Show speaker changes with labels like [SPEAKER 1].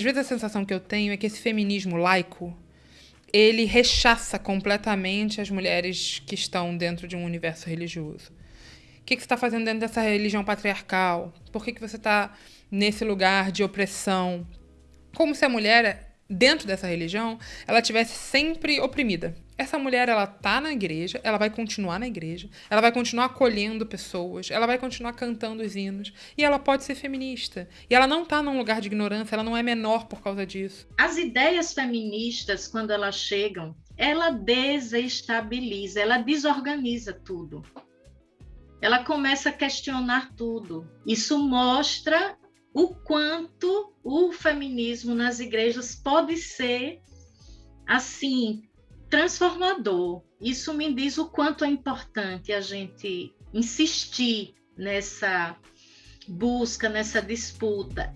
[SPEAKER 1] Às vezes a sensação que eu tenho é que esse feminismo laico, ele rechaça completamente as mulheres que estão dentro de um universo religioso. O que, você está fazendo dentro dessa religião patriarcal? Por que, que você está nesse lugar de opressão? Como se a mulher, dentro dessa religião, ela tivesse sempre oprimida. Essa mulher, ela tá na igreja, ela vai continuar na igreja, ela vai continuar acolhendo pessoas, ela vai continuar cantando os hinos, e ela pode ser feminista. E ela não tá num lugar de ignorância, ela não é menor por causa disso.
[SPEAKER 2] As ideias feministas, quando elas chegam, ela desestabiliza, ela desorganiza tudo. Ela começa a questionar tudo. Isso mostra o quanto o feminismo nas igrejas pode ser assim transformador. Isso me diz o quanto é importante a gente insistir nessa busca, nessa disputa.